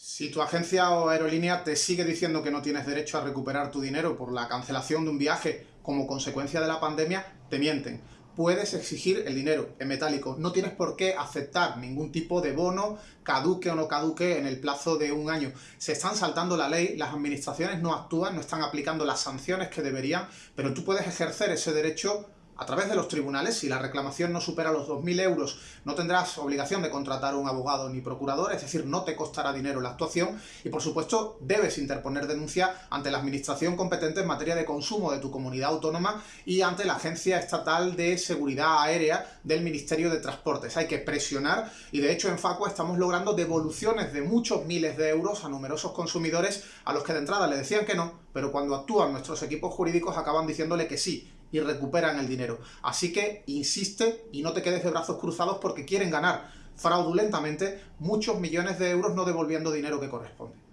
Si tu agencia o aerolínea te sigue diciendo que no tienes derecho a recuperar tu dinero por la cancelación de un viaje como consecuencia de la pandemia, te mienten. Puedes exigir el dinero en metálico. No tienes por qué aceptar ningún tipo de bono, caduque o no caduque, en el plazo de un año. Se están saltando la ley, las administraciones no actúan, no están aplicando las sanciones que deberían, pero tú puedes ejercer ese derecho a través de los tribunales, si la reclamación no supera los 2.000 euros, no tendrás obligación de contratar un abogado ni procurador, es decir, no te costará dinero la actuación y, por supuesto, debes interponer denuncia ante la administración competente en materia de consumo de tu comunidad autónoma y ante la Agencia Estatal de Seguridad Aérea del Ministerio de Transportes. Hay que presionar y, de hecho, en Facua estamos logrando devoluciones de muchos miles de euros a numerosos consumidores a los que de entrada le decían que no, pero cuando actúan nuestros equipos jurídicos acaban diciéndole que sí, y recuperan el dinero. Así que insiste y no te quedes de brazos cruzados porque quieren ganar fraudulentamente muchos millones de euros no devolviendo dinero que corresponde.